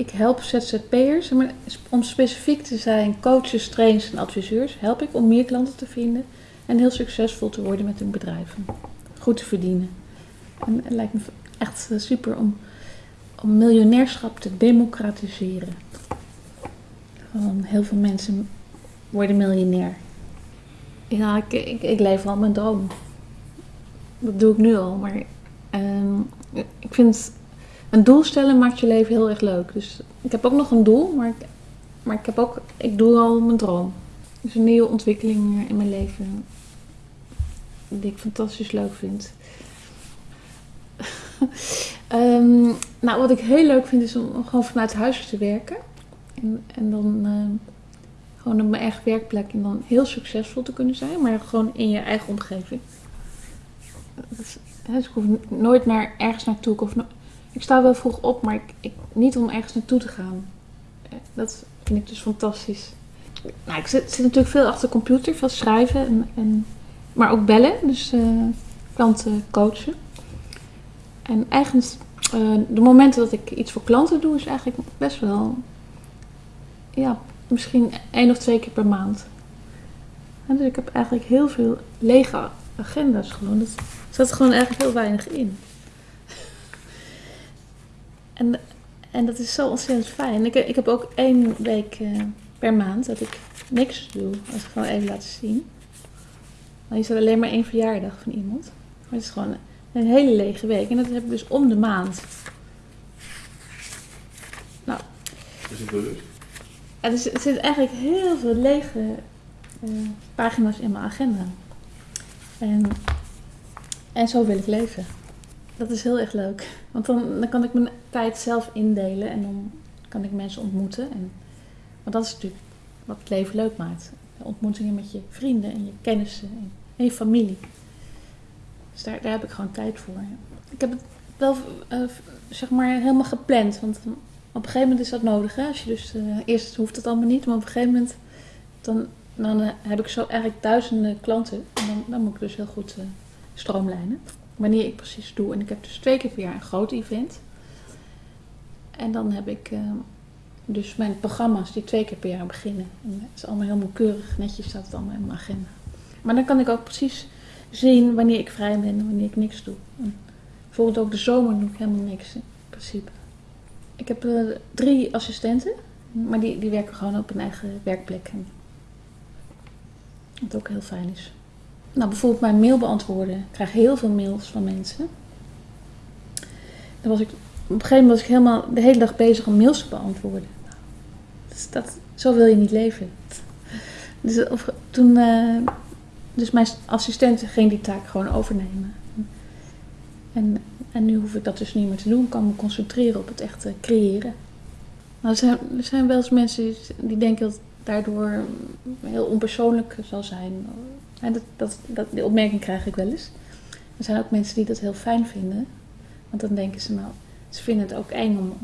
ik help ZZP'ers, maar om specifiek te zijn, coaches, trainers en adviseurs, help ik om meer klanten te vinden en heel succesvol te worden met hun bedrijven. Goed te verdienen. En het lijkt me echt super om, om miljonairschap te democratiseren. Heel veel mensen worden miljonair. Ja, ik, ik, ik leef al mijn droom. Dat doe ik nu al, maar ehm, ik vind een doel stellen maakt je leven heel erg leuk. Dus ik heb ook nog een doel, maar ik, maar ik, heb ook, ik doe al mijn droom. Dus een nieuwe ontwikkeling in mijn leven die ik fantastisch leuk vind. Ehm, nou, wat ik heel leuk vind is om gewoon vanuit huis te werken. En, en dan uh, gewoon op mijn eigen werkplek en dan heel succesvol te kunnen zijn, maar gewoon in je eigen omgeving. Dus, ik hoef nooit naar ergens naartoe. Ik, ik sta wel vroeg op, maar ik, niet om ergens naartoe te gaan. Eh, dat vind ik dus fantastisch. Nou, ik zit, natuurlijk veel achter de computer, veel schrijven en, en maar ook bellen, dus uh, klanten coachen. En eigenlijk, uh, de momenten dat ik iets voor klanten doe, is eigenlijk best wel, ja, misschien één of twee keer per maand. Dus ik heb eigenlijk heel veel lege agenda's gewoon. Er zat gewoon eigenlijk heel weinig in. En, en dat is zo ontzettend fijn. Ik, ik heb ook één week uh, per maand dat ik niks doe. Als ik gewoon even laten zien. Dan is er alleen maar één verjaardag van iemand. Maar het is gewoon een hele lege week. En dat heb ik dus om de maand. Nou. Is het bewust? Er, er zitten eigenlijk heel veel lege uh, pagina's in mijn agenda. En, en zo wil ik leven. Dat is heel erg leuk. Want dan, dan kan ik mijn tijd zelf indelen en dan kan ik mensen ontmoeten. En, want dat is natuurlijk wat het leven leuk maakt. Ontmoetingen met je vrienden en je kennissen en je familie. Dus daar, daar heb ik gewoon tijd voor. Ik heb het wel uh, zeg maar helemaal gepland. Want op een gegeven moment is dat nodig. Hè? Als je dus, uh, eerst hoeft het allemaal niet, maar op een gegeven moment dan, dan uh, heb ik zo eigenlijk duizenden klanten. En dan, dan moet ik dus heel goed stroomlijnen. Wanneer ik precies doe. En ik heb dus twee keer per jaar een groot event. En dan heb ik dus mijn programma's die twee keer per jaar beginnen. En het is allemaal helemaal keurig, netjes staat het allemaal in mijn agenda. Maar dan kan ik ook precies zien wanneer ik vrij ben en wanneer ik niks doe. En ook de zomer doe ik helemaal niks in principe. Ik heb uh, drie assistenten, maar die, die werken gewoon op een eigen werkplek. Wat ook heel fijn is. Nou, bijvoorbeeld mijn mail beantwoorden. Ik krijg heel veel mails van mensen. Was ik, op een gegeven moment was ik helemaal de hele dag bezig om mails te beantwoorden. Dus dat, zo wil je niet leven. Dus of, toen, uh, dus mijn assistent ging die taak gewoon overnemen. En, en nu hoef ik dat dus niet meer te doen. Ik kan me concentreren op het echte creëren. Nou, zijn, er zijn wel eens mensen die denken dat het daardoor heel onpersoonlijk zal zijn. En dat, dat, die opmerking krijg ik wel eens. Er zijn ook mensen die dat heel fijn vinden. Want dan denken ze, nou, ze vinden het ook eng om,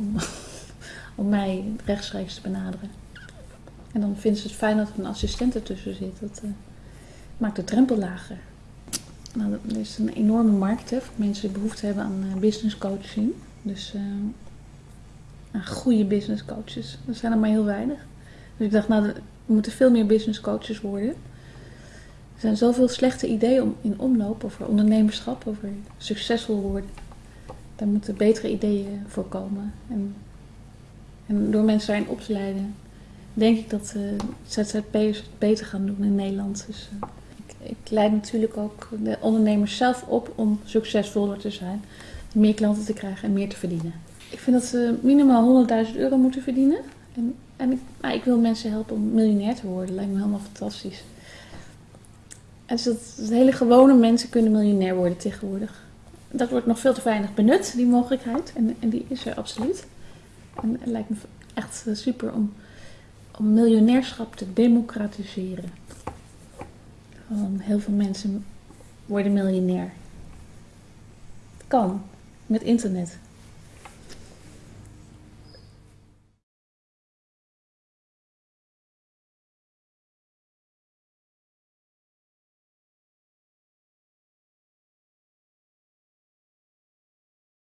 om, mij rechtstreeks te benaderen. En dan vinden ze het fijn dat er een assistent ertussen zit. Dat, uh, maakt de drempel lager. Nou, er is een enorme markt hè, voor mensen die behoefte hebben aan uh, business coaching. Dus uh, goede business coaches. Er zijn er maar heel weinig. Dus ik dacht, nou, er moeten veel meer business coaches worden. Er zijn zoveel slechte ideeën om, in omloop over ondernemerschap, over succesvol worden. Daar moeten betere ideeën voor komen. En, en door mensen daarin op te leiden, denk ik dat uh, ZZP'ers het beter gaan doen in Nederland. Dus, uh, ik leid natuurlijk ook de ondernemers zelf op om succesvoller te zijn, meer klanten te krijgen en meer te verdienen. Ik vind dat ze minimaal 100.000 euro moeten verdienen. En, en ik, nou, ik, wil mensen helpen om miljonair te worden. Lijkt me helemaal fantastisch. Dus dat, hele gewone mensen kunnen miljonair worden tegenwoordig. Dat wordt nog veel te weinig benut, die mogelijkheid. En, en die is er absoluut. En het lijkt me echt super om, om miljonairschap te democratiseren. Heel veel mensen worden miljonair. Het kan, met internet.